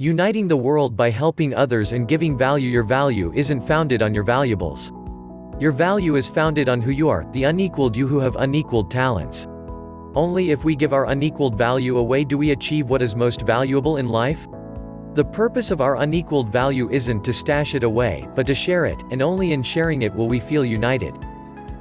Uniting the world by helping others and giving value Your value isn't founded on your valuables. Your value is founded on who you are, the unequaled you who have unequaled talents. Only if we give our unequaled value away do we achieve what is most valuable in life? The purpose of our unequaled value isn't to stash it away, but to share it, and only in sharing it will we feel united.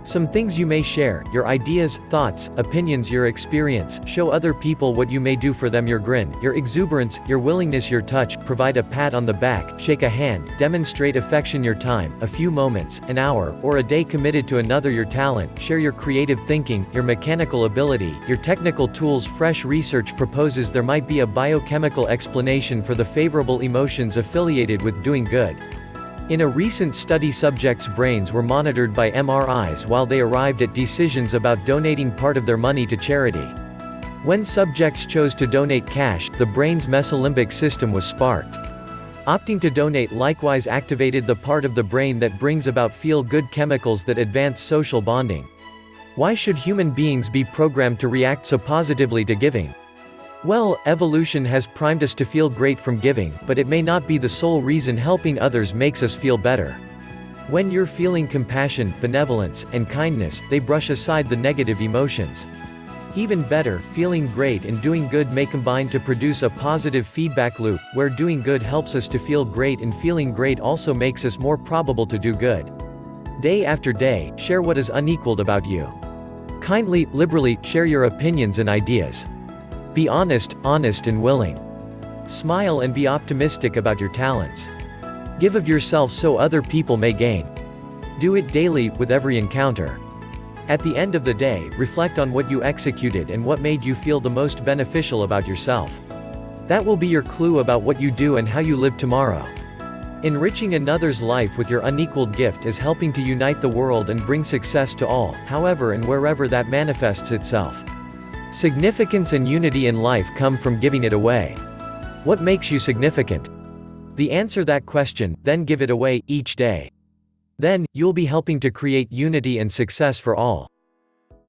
Some things you may share, your ideas, thoughts, opinions your experience, show other people what you may do for them your grin, your exuberance, your willingness your touch, provide a pat on the back, shake a hand, demonstrate affection your time, a few moments, an hour, or a day committed to another your talent, share your creative thinking, your mechanical ability, your technical tools fresh research proposes there might be a biochemical explanation for the favorable emotions affiliated with doing good. In a recent study subjects' brains were monitored by MRIs while they arrived at decisions about donating part of their money to charity. When subjects chose to donate cash, the brain's mesolimbic system was sparked. Opting to donate likewise activated the part of the brain that brings about feel-good chemicals that advance social bonding. Why should human beings be programmed to react so positively to giving? Well, evolution has primed us to feel great from giving, but it may not be the sole reason helping others makes us feel better. When you're feeling compassion, benevolence, and kindness, they brush aside the negative emotions. Even better, feeling great and doing good may combine to produce a positive feedback loop, where doing good helps us to feel great and feeling great also makes us more probable to do good. Day after day, share what is unequaled about you. Kindly, liberally, share your opinions and ideas. Be honest, honest and willing. Smile and be optimistic about your talents. Give of yourself so other people may gain. Do it daily, with every encounter. At the end of the day, reflect on what you executed and what made you feel the most beneficial about yourself. That will be your clue about what you do and how you live tomorrow. Enriching another's life with your unequaled gift is helping to unite the world and bring success to all, however and wherever that manifests itself. Significance and unity in life come from giving it away. What makes you significant? The answer that question, then give it away, each day. Then, you'll be helping to create unity and success for all.